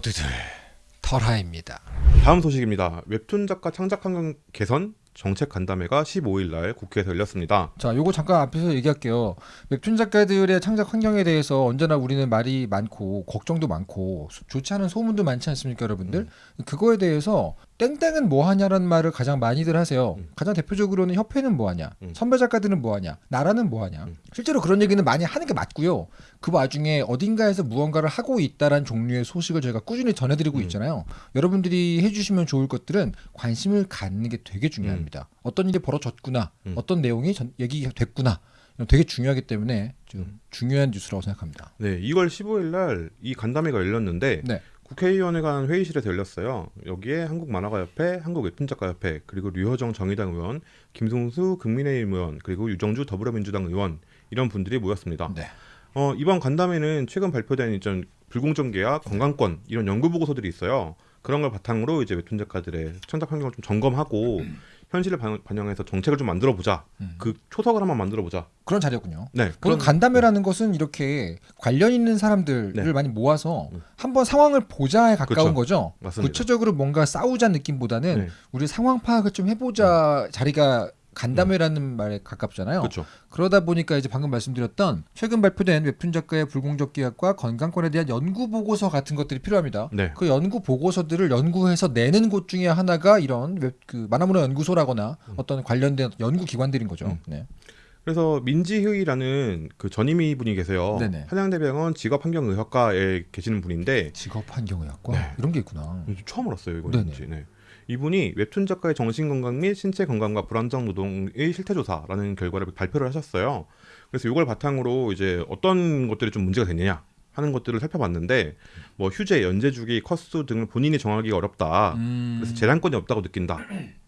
모두들 털하입니다. 다음 소식입니다. 웹툰 작가 창작 환경 개선 정책 간담회가 15일 날 국회에서 열렸습니다. 자, 요거 잠깐 앞에서 얘기할게요. 웹툰 작가들의 창작 환경에 대해서 언제나 우리는 말이 많고 걱정도 많고 수- 좋지 않은 소문도 많지 않습니까, 여러분들? 그거에 대해서 땡땡은 뭐 하냐라는 말을 가장 많이들 하세요. 음. 가장 대표적으로는 협회는 뭐 하냐, 음. 선배 작가들은 뭐 하냐, 나라는 뭐 하냐. 음. 실제로 그런 얘기는 많이 하는 게 맞고요. 그 와중에 어딘가에서 무언가를 하고 있다란 종류의 소식을 저희가 꾸준히 전해드리고 음. 있잖아요. 여러분들이 해주시면 좋을 것들은 관심을 갖는 게 되게 중요합니다. 어떤 일이 벌어졌구나, 음. 어떤 내용이 전, 얘기가 됐구나, 이건 되게 중요하기 때문에 좀 음. 중요한 뉴스라고 생각합니다. 네, 2월 15일 날 이 간담회가 열렸는데 네. 국회의원회 간 회의실에서 열렸어요. 여기에 한국만화가협회, 한국웹툰작가협회, 그리고 류호정 정의당 의원, 김송수 국민의힘 의원, 그리고 유정주 더불어민주당 의원 이런 분들이 모였습니다. 네. 어, 이번 간담회는 최근 발표된 이전 불공정 계약, 건강권 이런 연구 보고서들이 있어요. 그런 걸 바탕으로 이제 웹툰 작가들의 창작 환경을 좀 점검하고 현실을 반- 반영해서 정책을 좀 만들어 보자. 음. 그 초석을 한번 만들어 보자. 그런 자리였군요. 네, 그런 간담회라는 것은 이렇게 관련 있는 사람들을 네. 많이 모아서 음. 한번 상황을 보자에 가까운 그렇죠. 거죠. 맞습니다. 구체적으로 뭔가 싸우자 느낌보다는 네. 우리 상황 파악을 좀 해보자 자리가 간담회라는 말에 가깝잖아요. 그렇죠. 그러다 보니까 이제 방금 말씀드렸던 최근 발표된 웹툰 작가의 불공정 계약과 건강권에 대한 연구 보고서 같은 것들이 필요합니다. 네. 그 연구 보고서들을 연구해서 내는 곳 중에 하나가 이런 웹, 그 만화문화 연구소라거나 어떤 관련된 연구 기관들인 거죠. 음. 네. 그래서 민지휴이라는 그 전임의 분이 계세요. 네네. 한양대병원 직업환경의학과에 계시는 분인데 직업환경의학과 네. 이런 게 있구나. 처음 알았어요 이거 네네. 뭔지. 네. 이분이 웹툰 작가의 정신 건강 및 신체 건강과 불안정 노동의 실태 조사라는 결과를 발표를 하셨어요. 그래서 이걸 바탕으로 이제 어떤 것들이 좀 문제가 되느냐 하는 것들을 살펴봤는데 뭐 휴재, 연재 주기, 컷수 등을 본인이 정하기가 어렵다. 음. 그래서 재량권이 없다고 느낀다.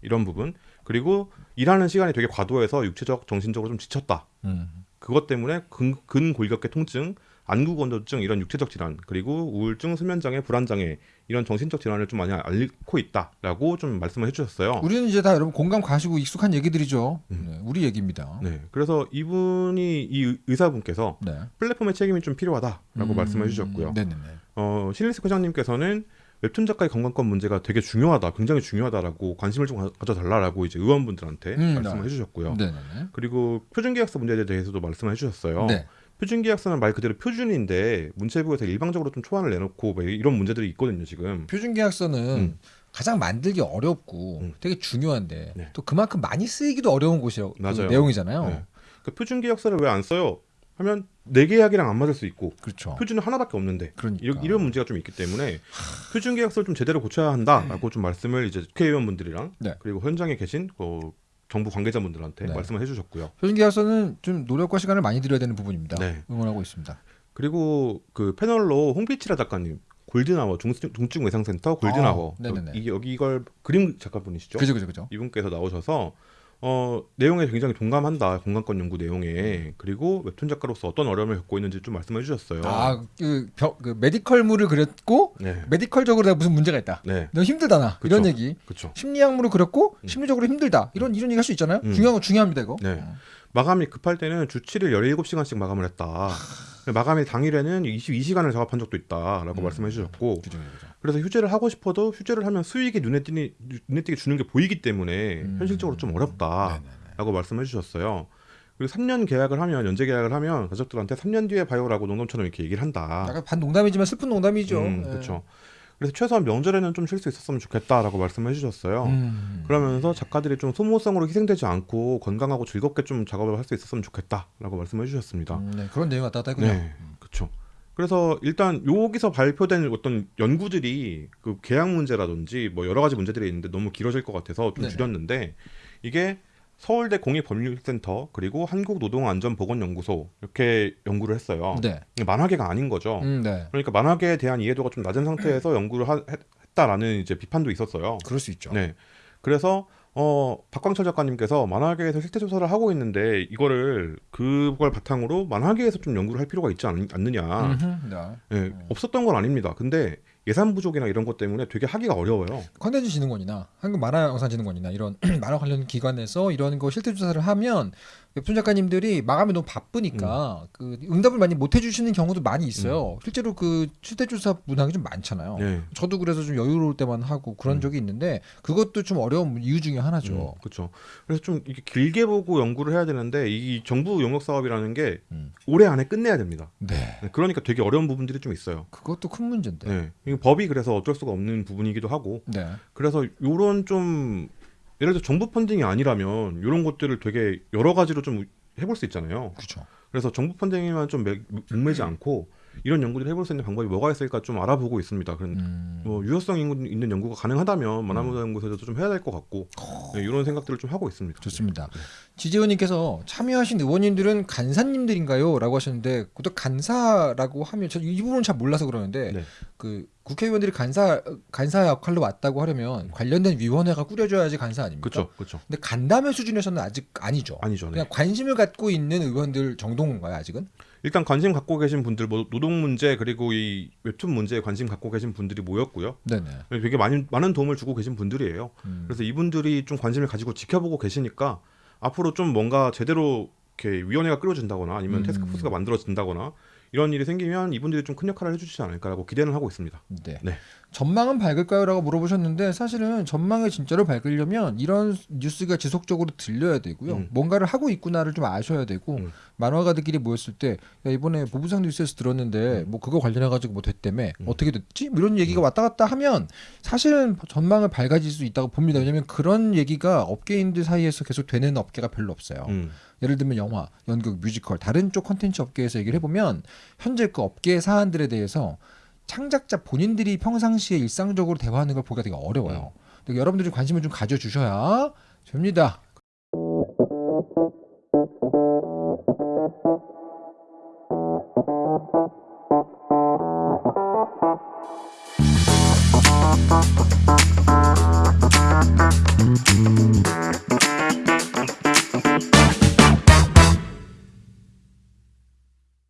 이런 부분. 그리고 일하는 시간이 되게 과도해서 육체적, 정신적으로 좀 지쳤다. 음. 그것 때문에 근, 근골격계 통증, 안구건조증 이런 육체적 질환 그리고 우울증, 수면장애, 불안장애 이런 정신적 질환을 좀 많이 앓고 있다라고 좀 말씀을 해주셨어요. 우리는 이제 다 여러분 공감 가시고 익숙한 얘기들이죠. 음. 네, 우리 얘기입니다. 네, 그래서 이분이 이 의- 의사분께서 네. 플랫폼의 책임이 좀 필요하다라고 음. 말씀해 주셨고요. 네네네. 어, 실리스 회장님께서는 웹툰 작가의 건강권 문제가 되게 중요하다, 굉장히 중요하다라고 관심을 좀 가- 가져달라고 이제 의원분들한테 음, 말씀을 네. 해주셨고요. 네네네. 그리고 표준계약서 문제에 대해서도 말씀을 해주셨어요. 네. 표준계약서는 말 그대로 표준인데 문체부에서 일방적으로 좀 초안을 내놓고 뭐 이런 문제들이 있거든요 지금. 표준계약서는 음. 가장 만들기 어렵고 음. 되게 중요한데 네. 또 그만큼 많이 쓰이기도 어려운 곳이라고 그 맞아요. 내용이잖아요. 네. 그 표준계약서를 왜 안 써요? 하면 내 계약이랑 안 맞을 수 있고 그렇죠. 표준은 하나밖에 없는데 그러니까. 이런, 이런 문제가 좀 있기 때문에 표준 계약서를 좀 제대로 고쳐야 한다라고 좀 말씀을 이제 국회의원분들이랑 네. 그리고 현장에 계신 그 정부 관계자분들한테 네. 말씀을 해주셨고요. 표준 계약서는 좀 노력과 시간을 많이 들여야 되는 부분입니다. 네. 응원하고 있습니다. 그리고 그 패널로 홍피치라 작가님 골든아워 중증, 외상센터 골든아워 아, 여기 이걸 그림 작가분이시죠? 그죠, 그죠, 그죠. 이분께서 나오셔서 어, 내용에 굉장히 동감한다 건강권 연구 내용에 그리고 웹툰 작가로서 어떤 어려움을 겪고 있는지 좀 말씀해 주셨어요. 아, 그, 벼, 그 메디컬물을 그렸고 네, 메디컬적으로 내가 무슨 문제가 있다. 네, 너 힘들다 나 그쵸. 이런 얘기. 그렇죠. 심리학물을 그렸고 음. 심리적으로 힘들다. 이런 이런 얘기 할 수 있잖아요. 음. 중요한 거 중요합니다 이거. 네. 어. 마감이 급할 때는 주 7일 17시간씩 마감을 했다. 마감일 당일에는 22시간을 작업한 적도 있다라고 음. 말씀해 주셨고 그죠, 그죠. 그래서 휴재를 하고 싶어도 휴재를 하면 수익이 눈에 띄니 눈에 띄게 주는 게 보이기 때문에 음. 현실적으로 좀 어렵다라고 네네네. 말씀해 주셨어요. 그리고 3년 계약을 하면 연재 계약을 하면 가족들한테 3년 뒤에 봐요라고 농담처럼 이렇게 얘기를 한다. 약간 반 농담이지만 슬픈 농담이죠. 음, 예. 그렇죠. 그래서 최소한 명절에는 좀 쉴 수 있었으면 좋겠다라고 말씀해 주셨어요. 음. 그러면서 작가들이 좀 소모성으로 희생되지 않고 건강하고 즐겁게 좀 작업을 할 수 있었으면 좋겠다라고 말씀해 주셨습니다. 음, 네, 그런 내용 왔다 갔다 했군요. 네, 그래서 일단 여기서 발표된 어떤 연구들이 그 계약 문제라든지 뭐 여러 가지 문제들이 있는데 너무 길어질 것 같아서 좀 네네. 줄였는데 이게 서울대 공익법률센터 그리고 한국노동안전보건연구소 이렇게 연구를 했어요. 네. 만화계가 아닌 거죠. 음, 네. 그러니까 만화계에 대한 이해도가 좀 낮은 상태에서 연구를 하- 했- 했다라는 이제 비판도 있었어요. 그럴 수 있죠. 네. 그래서 어 박광철 작가님께서 만화계에서 실태 조사를 하고 있는데 이거를 그걸 바탕으로 만화계에서 좀 연구를 할 필요가 있지 않, 느냐 네. 예, 없었던 건 아닙니다. 근데 예산 부족이나 이런 것 때문에 되게 하기가 어려워요. 컨텐츠 진흥원이나 한국 만화 영상 진흥원이나 이런 만화 관련 기관에서 이런 거 실태 조사를 하면 웹툰 작가님들이 마감이 너무 바쁘니까 그 응답을 많이 못 해주시는 경우도 많이 있어요. 실제로 그 실태 조사 문항이 좀 많잖아요. 네. 저도 그래서 좀 여유로울 때만 하고 그런 음. 적이 있는데 그것도 좀 어려운 이유 중에 하나죠. 그렇죠. 그래서 좀 이게 길게 보고 연구를 해야 되는데 이 정부 용역 사업이라는 게 음. 올해 안에 끝내야 됩니다. 네. 네, 그러니까 되게 어려운 부분들이 좀 있어요. 그것도 큰 문제인데. 네. 법이 그래서 어쩔 수가 없는 부분이기도 하고 네. 그래서 요런 좀 예를 들어 정부 펀딩이 아니라면 이런 것들을 되게 여러 가지로 좀 해볼 수 있잖아요. 그렇죠. 그래서 정부 펀딩에만 좀 매- 목매지 않고 이런 연구들을 해볼 수 있는 방법이 뭐가 있을까 좀 알아보고 있습니다. 그런 음. 뭐 유효성 있는 연구가 가능하다면 만화문화 연구소에도 좀 해야 될 것 같고 네, 이런 생각들을 좀 하고 있습니다. 좋습니다. 지재원님께서 참여하신 의원님들은 간사님들인가요?라고 하셨는데 그것도 간사라고 하면 저 이 부분은 잘 몰라서 그러는데 네. 그 국회의원들이 간사 간사 역할로 왔다고 하려면 관련된 위원회가 꾸려져야지 간사 아닙니까? 그렇죠, 그렇죠. 근데 간담회 수준에서는 아직 아니죠. 아니죠. 네. 그냥 관심을 갖고 있는 의원들 정도인가요 아직은? 일단 관심 갖고 계신 분들, 뭐 노동 문제 그리고 이 웹툰 문제에 관심 갖고 계신 분들이 모였고요. 네네. 되게 많은 많은 도움을 주고 계신 분들이에요. 음. 그래서 이분들이 좀 관심을 가지고 지켜보고 계시니까 앞으로 좀 뭔가 제대로 이렇게 위원회가 끌어진다거나 아니면 음. 테스크포스가 만들어진다거나 이런 일이 생기면 이분들이 좀 큰 역할을 해주시지 않을까라고 기대는 하고 있습니다. 네. 네. 전망은 밝을까요?라고 물어보셨는데 사실은 전망을 진짜로 밝으려면 이런 뉴스가 지속적으로 들려야 되고요. 음. 뭔가를 하고 있구나를 좀 아셔야 되고 음. 만화가들끼리 모였을 때 야, 이번에 보부상 뉴스에서 들었는데 뭐 그거 관련해 가지고 뭐 됐다며 음. 어떻게 됐지? 뭐 이런 얘기가 왔다 갔다 하면 사실은 전망을 밝아질 수 있다고 봅니다. 왜냐하면 그런 얘기가 업계인들 사이에서 계속 되는 업계가 별로 없어요. 음. 예를 들면 영화, 연극, 뮤지컬 다른 쪽 컨텐츠 업계에서 얘기를 해보면 현재 그 업계의 사안들에 대해서 창작자 본인들이 평상시에 일상적으로 대화하는 걸 보기가 되게 어려워요. 음. 여러분들이 관심을 좀 가져주셔야 됩니다. 음.